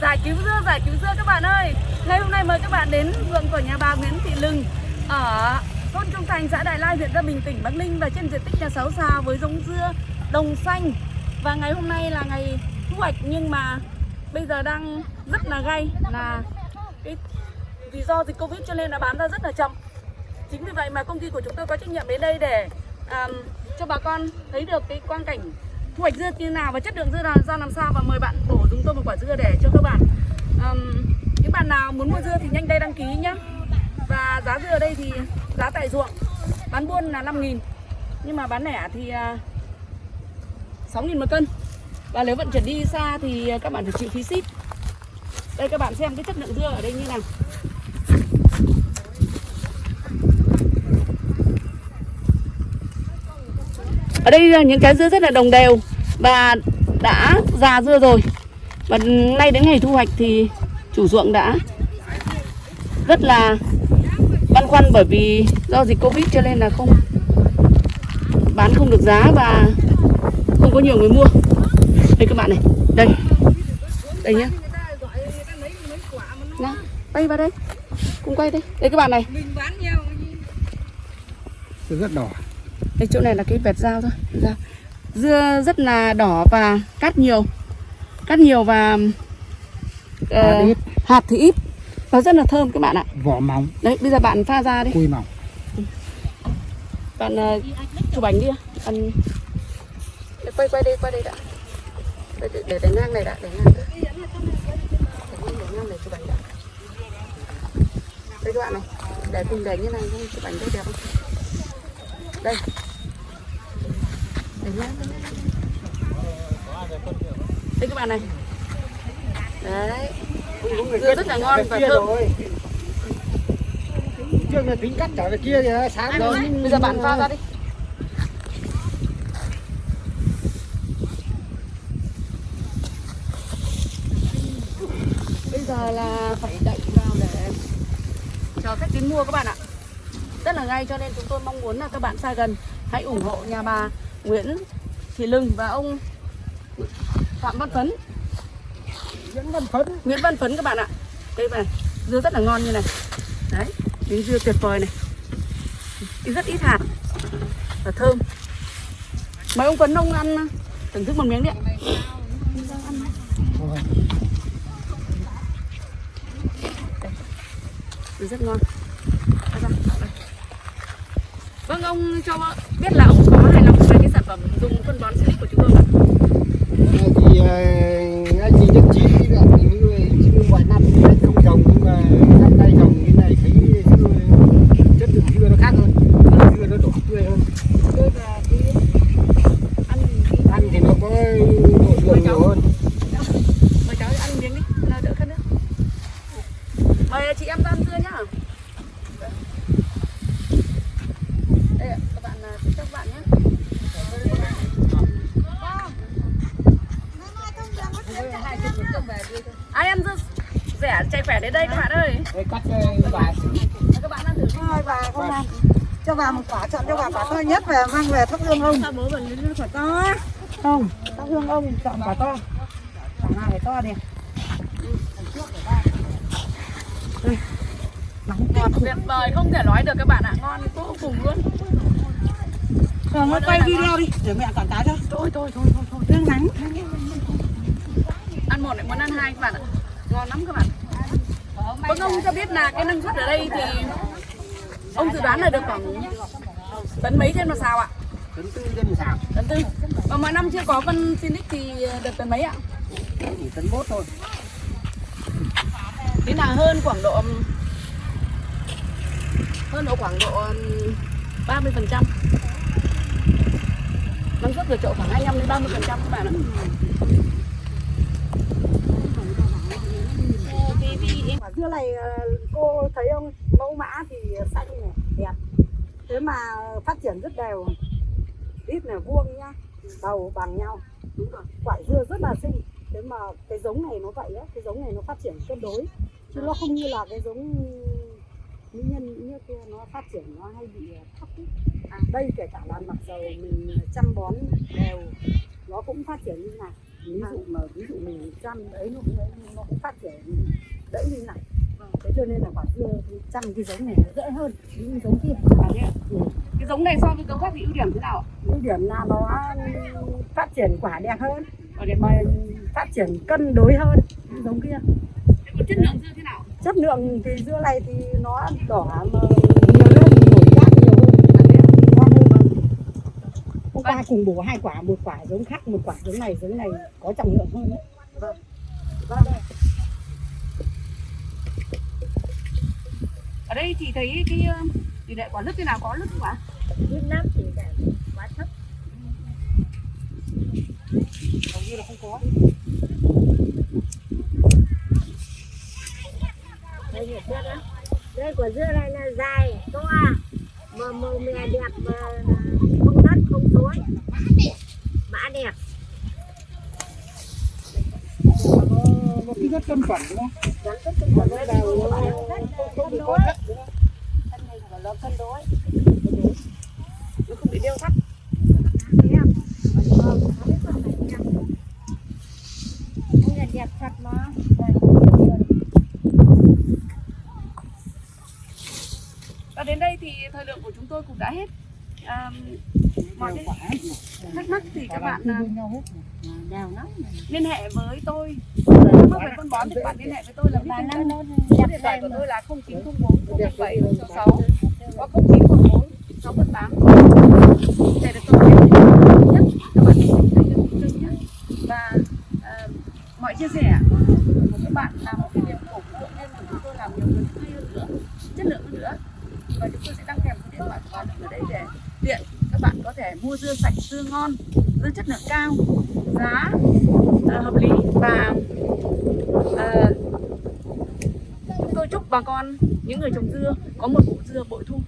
giải cứu dưa, giải cứu dưa các bạn ơi. Ngày hôm nay mời các bạn đến vườn của nhà bà Nguyễn Thị Lừng ở thôn Trung Thành, xã Đại Lai, huyện Gia Bình, tỉnh Bắc Ninh và trên diện tích nhà sáu xa với giống dưa đồng xanh. Và ngày hôm nay là ngày thu hoạch nhưng mà bây giờ đang rất là gay, là cái vì do dịch Covid cho nên là bán ra rất là chậm. Chính vì vậy mà công ty của chúng tôi có trách nhiệm đến đây để um, cho bà con thấy được cái quang cảnh thu hoạch dưa như nào và chất lượng dưa là ra làm sao. Và mời bạn bổ chúng tôi một quả dưa để cho các bạn um, những bạn nào muốn mua dưa thì nhanh tay đăng ký nhé và giá dưa ở đây thì giá tại ruộng bán buôn là 5.000 nhưng mà bán lẻ thì à, uh, 6.000 một cân. Và nếu vận chuyển đi xa thì các bạn phải chịu phí ship. Đây các bạn xem cái chất lượng dưa ở đây như nào. Ở đây là những cái dưa rất là đồng đều và đã già dưa rồi. Và nay đến ngày thu hoạch thì chủ ruộng đã rất là băn khoăn bởi vì do dịch Covid cho nên là không bán không được giá và không có nhiều người mua. Đây các bạn này, đây. Đây nhá. Nào, quay vào đây. Cùng quay đây. Đây các bạn này. rất đỏ Đây chỗ này là cái vẹt dao thôi. Dao. Dưa rất là đỏ và cát nhiều. Cát nhiều và uh, Hạt ít. hạt thì ít. Và rất là thơm các bạn ạ. Vỏ mỏng Đấy bây giờ bạn pha ra đi. Cùi mỏng. Bạn uh, chụp ảnh đi. Bạn Để quay quay đây quay đây đã. Để, để, để, ngang này đã để ngang đã. Để, ngang- để ngang để chụp ảnh đã Đây các bạn này Để cùng để như này chụp ảnh đây đẹp không? Đây đây. Các bạn này. Đấy. Dưa rất là ngon và thơm. trước là tính cắt trở về kia thì sáng rồi. Bây giờ bạn pha ra đi. Bây giờ là phải đậy vào để chờ khách đến mua các bạn ạ. Rất là ngay cho nên chúng tôi mong muốn là các bạn xa gần. Hãy ủng hộ nhà bà Nguyễn Thị Lừng và ông Phạm Văn Phấn. Vẫn vẫn phấn. Nguyễn Văn Phấn các bạn ạ. Đây này, dưa rất là ngon như này. Đấy, miếng dưa tuyệt vời này. Rất ít hạt Và thơm. Mời ông Phấn ông ăn thưởng thức một miếng đi ạ. Rất ngon. Vâng, ông cho biết là ông có hài lòng về cái sản phẩm dùng phân bón Silic của chúng tôi thì ờ, anh chị nhất trí là những người chứ mọi năm thì anh không trồng nhưng mà năm nay trồng cái này thấy dưa chất lượng dưa nó khác hơn dưa nó đỏ tươi hơn Tôi và cái ăn cái ăn thì nó có độ đường nhiều hơn Mời cháu ăn miếng đi, nào đỡ khát nữa Mời chị em ra ăn dưa nhá Đây ạ, các bạn à, chúc các bạn nhé Ai ăn dưa rẻ chạy khỏe đến đây các bạn ơi. Đây, cắt ờ, vài Các bạn ăn thử đi Thôi bà không làm cho bà một quả chọn cho bà quả to nhất về mang về thắp hương ông. Sao bố bẩn lên quả to? Không thắp hương ông chọn quả to. Quả nào phải to đi. Nóng ngọt Tuyệt vời không thể nói được các bạn ạ. Ngon vô cùng luôn. Rồi nó quay video đi để mẹ quảng cáo cho. Thôi thôi thôi thôi, thôi. hương nắng. Ăn một lại muốn ăn hai các bạn ạ. Ngon lắm các bạn Vâng ông cho biết là cái năng suất ở đây thì Ông dự đoán là được khoảng tấn mấy trên một xào ạ? tấn tư dân xào Tấn tư. Và mọi năm chưa có phân Sinic thì được tấn mấy ạ? chỉ tấn mốt thôi. Thế là hơn khoảng độ Hơn độ khoảng độ 30 phần trăm. Năng suất vượt trội khoảng 25 đến 30 phần trăm các bạn ạ dưa này ờ, cô thấy không mẫu mã thì xanh này đẹp. Thế mà phát triển rất đều. Ít là vuông nhá đầu bằng nhau. Quả dưa rất là xinh. Thế mà cái giống này nó vậy á cái giống này nó phát triển cân đối. Chứ nó không như là cái giống mỹ nhân như kia nó phát triển nó hay bị thấp ý. À, đây kể cả là mặc dầu mình chăm bón đều nó cũng phát triển như này. Ví dụ mà ví dụ mình chăm nó cũng nó cũng phát triển đỡ như này thế cho nên là quả dưa chăm cái giống này nó dễ hơn những giống kia. À, ạ? cái giống này so với giống khác thì ưu điểm thế nào ạ? Ưu điểm là nó phát triển quả đẹp hơn. Ở đẹp mà phát triển cân đối hơn những giống kia. Thế còn chất lượng dưa thế nào? Chất lượng thì dưa này thì nó đỏ mà nhiều hơn nổi quát nhiều hơn. Ngon hơn hôm qua cùng bổ hai quả một quả giống khác một quả giống này giống này có trọng lượng hơn đấy. Vâng. Vâng ở đây thì thấy cái ờ, tỷ lệ quả lứt thế nào? Có lứt không ạ? Việt Nam thì đã quá thấp. Hầu như là không có. Đây là dưa đó đây quả dưa này là dài to à. Mà màu mè đẹp mà không đất không tối mã đẹp. Nó cái rất cân phẳng đúng không nó không bị đeo thắt đẹp thật và đến đây thì thời lượng của chúng tôi cũng đã hết. À, mọi cái quả thắc mắc thì các bạn à, liên hệ với tôi. Thắc mắc về phân bón thì các bạn liên hệ với tôi là nó Số điện thoại của tôi là 0904 017 66 hoặc 0914 618 để được tôi biết nhất. Các bạn thấy được chân nhất. Và ờ, mọi chia sẻ của các bạn là một cái niềm cổ vũ động viên của chúng tôi làm nhiều hơn hay hơn nữa chất lượng hơn nữa và chúng tôi sẽ đăng kèm số điện thoại của để tiện. Các bạn có thể mua dưa sạch dưa ngon dưa chất lượng cao giá uh, hợp lý và ờ, tôi chúc bà con những người trồng dưa có một vụ dưa bội thu.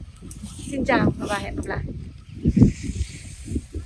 Xin chào và hẹn gặp lại.